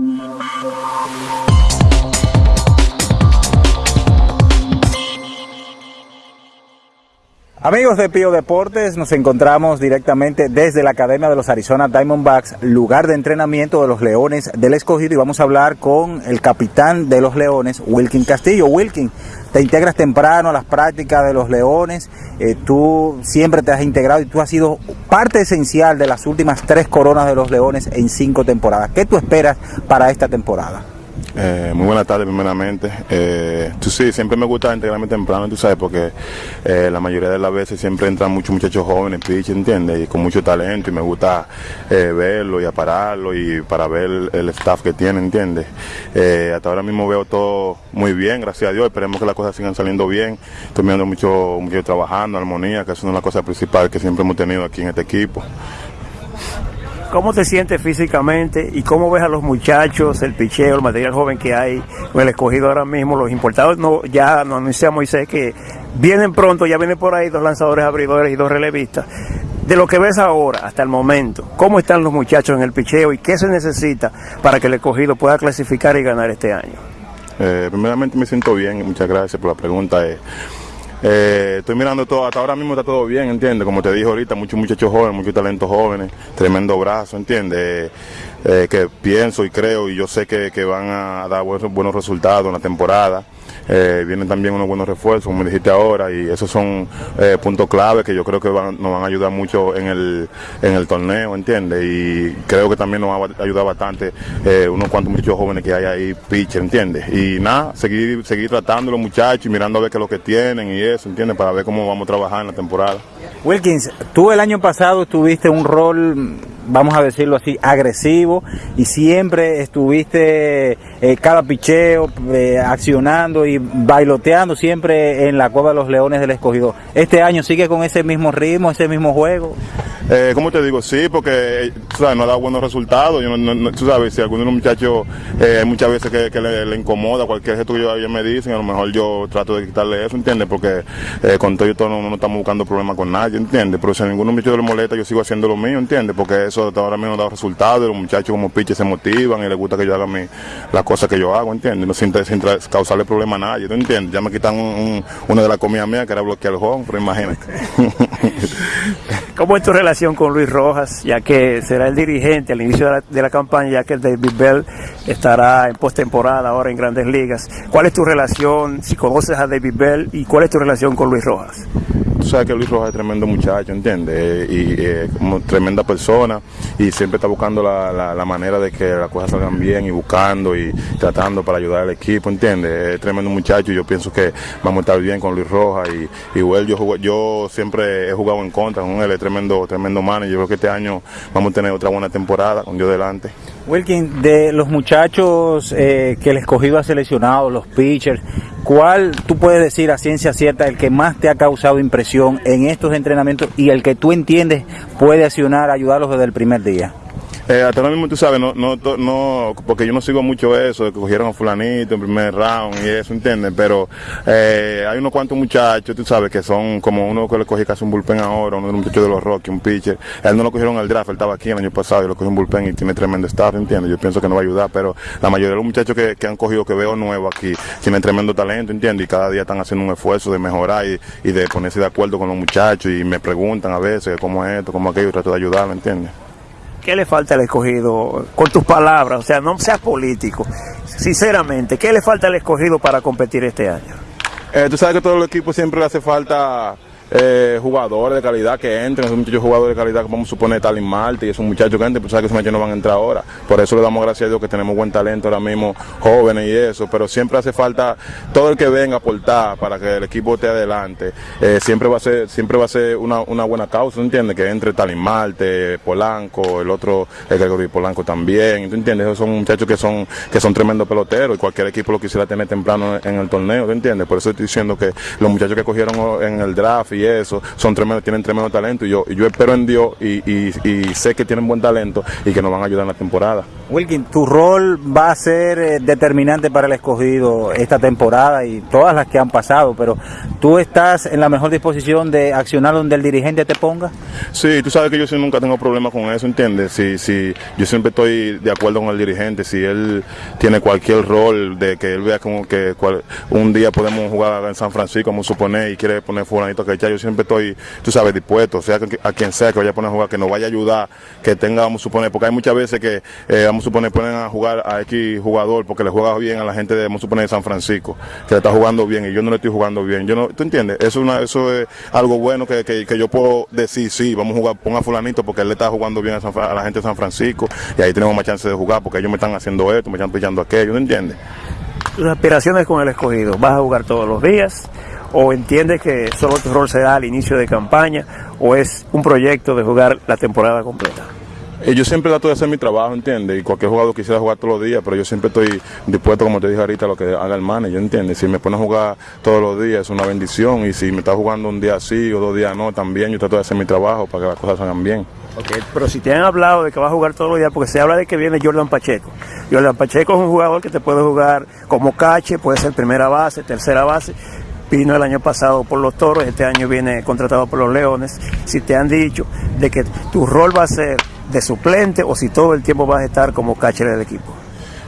Thank you. Amigos de Pío Deportes, nos encontramos directamente desde la Academia de los Arizona Diamondbacks, lugar de entrenamiento de los Leones del Escogido y vamos a hablar con el capitán de los Leones, Wilkin Castillo. Wilkin, te integras temprano a las prácticas de los Leones, eh, tú siempre te has integrado y tú has sido parte esencial de las últimas tres coronas de los Leones en cinco temporadas. ¿Qué tú esperas para esta temporada? Eh, muy buenas tardes primeramente. Eh, tú sí, siempre me gusta integrarme temprano, tú sabes, porque eh, la mayoría de las veces siempre entran muchos muchachos jóvenes, pitch, ¿entiendes? Y con mucho talento y me gusta eh, verlo y apararlo y para ver el, staff que tiene, ¿entiendes? hasta ahora mismo veo todo muy bien, gracias a Dios, esperemos que las cosas sigan saliendo bien. Estoy mirando mucho, mucho trabajando, armonía, que es una de las cosas principales que siempre hemos tenido aquí en este equipo. ¿Cómo te sientes físicamente y cómo ves a los muchachos, el picheo, el material joven que hay el escogido ahora mismo? Los importados no, ya nos anuncia Moisés que vienen pronto, ya vienen por ahí dos lanzadores abridores y dos relevistas. De lo que ves ahora, hasta el momento, ¿cómo están los muchachos en el picheo y qué se necesita para que el escogido pueda clasificar y ganar este año? Eh, primeramente me siento bien, muchas gracias por la pregunta. Eh, eh, estoy mirando todo, hasta ahora mismo está todo bien, ¿entiendes? Como te dije ahorita, muchos muchachos jóvenes, muchos talentos jóvenes, tremendo brazo, ¿entiendes? Eh, que pienso y creo y yo sé que, que van a dar buenos, buenos resultados en la temporada. Eh, vienen también unos buenos refuerzos, como dijiste ahora, y esos son eh, puntos clave que yo creo que van, nos van a ayudar mucho en el, en el torneo, ¿entiendes? Y creo que también nos va a ayudar bastante eh, unos cuantos muchachos jóvenes que hay ahí, pitcher, ¿entiendes? Y nada, seguir, seguir tratando los muchachos y mirando a ver qué es lo que tienen y eso, ¿entiendes? Para ver cómo vamos a trabajar en la temporada. Wilkins, tú el año pasado tuviste un rol vamos a decirlo así, agresivo y siempre estuviste eh, cada picheo eh, accionando y bailoteando siempre en la Cueva de los Leones del Escogido. ¿Este año sigue con ese mismo ritmo, ese mismo juego? Eh, ¿Cómo te digo? Sí, porque sabes, no ha dado buenos resultados. Yo no, tú sabes, si alguno de los muchachos eh, muchas veces que, le, incomoda cualquier gesto que ellos me dicen, a lo mejor yo trato de quitarle eso, ¿entiendes? Porque eh, con todo y todo no, estamos buscando problemas con nadie, ¿entiendes? Pero si a ninguno muchacho le molesta, yo sigo haciendo lo mío, ¿entiendes? Porque eso hasta ahora mismo ha dado resultados, los muchachos como piches se motivan y les gusta que yo haga mi, las cosas que yo hago, ¿entiendes? No sin, sin causarle problema a nadie, ¿tú entiendes? Ya me quitan una de las comidas mías que era bloquear el home, pero imagínate. ¿Cómo es tu relación con Luis Rojas, ya que será el dirigente al inicio de la, campaña, ya que David Bell estará en postemporada ahora en Grandes Ligas? ¿Cuál es tu relación, si conoces a David Bell, y cuál es tu relación con Luis Rojas? Tú sabes que Luis Rojas es tremendo muchacho, ¿entiendes? Y eh, como tremenda persona y siempre está buscando la, manera de que las cosas salgan bien y buscando y tratando para ayudar al equipo, ¿entiendes? Es tremendo muchacho y yo pienso que vamos a estar bien con Luis Rojas y igual yo, yo siempre he jugado en contra con él, es tremendo, tremendo man y yo creo que este año vamos a tener otra buena temporada con Dios delante. Wilkin, de los muchachos eh, que el escogido ha seleccionado, los pitchers, ¿cuál tú puedes decir a ciencia cierta el que más te ha causado impresión en estos entrenamientos y el que tú entiendes puede accionar, ayudarlos desde el primer día? Eh, hasta ahora mismo tú sabes, no, no, no, porque yo no sigo mucho eso, de que cogieron a fulanito en primer round y eso, ¿entiendes? Pero eh, hay unos cuantos muchachos, tú sabes, que son como uno que le cogí casi un bullpen ahora, uno de los muchachos de los Rockies, un pitcher. Él no lo cogieron al draft, él estaba aquí el año pasado y lo cogió un bullpen y tiene tremendo staff, ¿entiendes? Yo pienso que no va a ayudar, pero la mayoría de los muchachos que, que han cogido, que veo nuevo aquí, tienen tremendo talento, ¿entiendes? Y cada día están haciendo un esfuerzo de mejorar y, y de ponerse de acuerdo con los muchachos y me preguntan a veces cómo es esto, cómo aquello, trato de ayudarlo, ¿entiendes? ¿Qué le falta al escogido? Con tus palabras, o sea, no seas político. Sinceramente, ¿qué le falta al escogido para competir este año? Eh, tú sabes que todo el equipo siempre le hace falta eh, jugadores de calidad que entren, esos muchachos jugadores de calidad, vamos a suponer Talin Marte y esos muchachos que entren, pues sabes que esos muchachos no van a entrar ahora. Por eso le damos gracias a Dios que tenemos buen talento ahora mismo, jóvenes y eso, pero siempre hace falta todo el que venga a aportar para que el equipo esté adelante. Eh, siempre va a ser, siempre va a ser una, una buena causa, ¿entiendes? Que entre Talin Marte, Polanco, el otro, el Gregorio Polanco también, ¿tú entiendes? Esos son muchachos que son, que son tremendos peloteros y cualquier equipo lo quisiera tener temprano en el torneo, ¿tú entiendes? Por eso estoy diciendo que los muchachos que cogieron en el draft y y eso, son tremendos, tienen tremendo talento y yo, yo espero en Dios y, y, sé que tienen buen talento y que nos van a ayudar en la temporada. Wilkin, tu rol va a ser eh, determinante para el escogido esta temporada y todas las que han pasado, pero ¿tú estás en la mejor disposición de accionar donde el dirigente te ponga? Sí, tú sabes que yo sí nunca tengo problemas con eso, ¿entiendes? Sí, sí, yo siempre estoy de acuerdo con el dirigente, si él tiene cualquier rol de que él vea como que un día podemos jugar en San Francisco, como supone, y quiere poner fulanito que yo siempre estoy, tú sabes, dispuesto, sea a quien sea que vaya a poner a jugar, que nos vaya a ayudar, que tenga, vamos a suponer, porque hay muchas veces que, eh, vamos a suponer, ponen a jugar a X jugador porque le juega bien a la gente de, vamos a suponer, de San Francisco, que le está jugando bien y yo no le estoy jugando bien. Yo no, ¿Tú entiendes? Eso, es algo bueno que, que, yo puedo decir, sí, vamos a jugar, ponga a fulanito porque él le está jugando bien a, la gente de San Francisco y ahí tenemos más chance de jugar porque ellos me están haciendo esto, me están pillando aquello, ¿no entiendes? Tus aspiraciones con el escogido, ¿vas a jugar todos los días? ¿O entiendes que solo tu rol será al inicio de campaña? ¿O es un proyecto de jugar la temporada completa? Eh, yo siempre trato de hacer mi trabajo, ¿entiendes? Y cualquier jugador quisiera jugar todos los días, pero yo siempre estoy dispuesto, como te dije ahorita, a lo que haga el manager, ¿entiendes? Si me pone a jugar todos los días es una bendición y si me está jugando un día sí o dos días no, también yo trato de hacer mi trabajo para que las cosas salgan bien. Okay, pero si te han hablado de que va a jugar todos los días, porque se habla de que viene Jordan Pacheco. Jordan Pacheco es un jugador que te puede jugar como cache, puede ser primera base, tercera base. Vino el año pasado por los toros, este año viene contratado por los leones. Si te han dicho de que tu rol va a ser de suplente o si todo el tiempo vas a estar como catcher del equipo?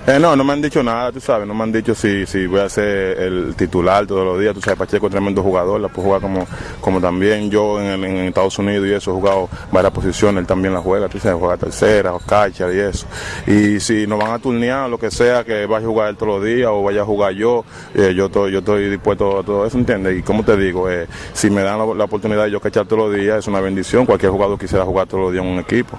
Eh, no, no me han dicho nada, tú sabes, no me han dicho si, si voy a ser el titular todos los días, tú sabes, Pacheco es tremendo jugador, la puedo jugar como, como también yo en, Estados Unidos y eso, he jugado varias posiciones, él también la juega, tú sabes, juega tercera, o y eso. Y si nos van a turnear, lo que sea, que vaya a jugar él todos los días o vaya a jugar yo, eh, yo, estoy, yo estoy dispuesto a todo eso, ¿entiendes? Y como te digo, eh, si me dan la, la oportunidad de yo cachar todos los días, es una bendición, cualquier jugador quisiera jugar todos los días en un equipo.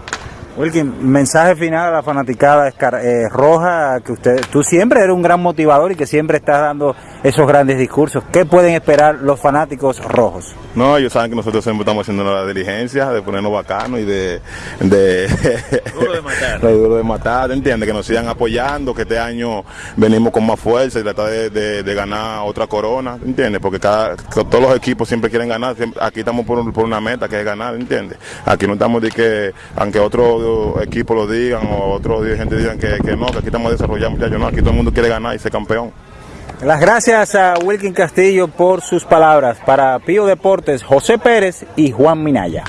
Wilkin, mensaje final a la fanaticada eh, roja, que usted, tú siempre eres un gran motivador y que siempre estás dando esos grandes discursos. ¿Qué pueden esperar los fanáticos rojos? No, ellos saben que nosotros siempre estamos haciendo la diligencia de ponernos bacanos y de... de duro de matar. duro de matar, ¿entiendes? Que nos sigan apoyando, que este año venimos con más fuerza y tratar de, ganar otra corona, ¿entiendes? Porque cada, todos los equipos siempre quieren ganar, aquí estamos por, por, una meta que es ganar, ¿entiendes? Aquí no estamos de que, aunque otros equipos lo digan o otros dirigentes digan que, que no, que aquí estamos desarrollando, muchachos, no, aquí todo el mundo quiere ganar y ser campeón. Las gracias a Wilkin Castillo por sus palabras. Para Pío Deportes, José Pérez y Juan Minaya.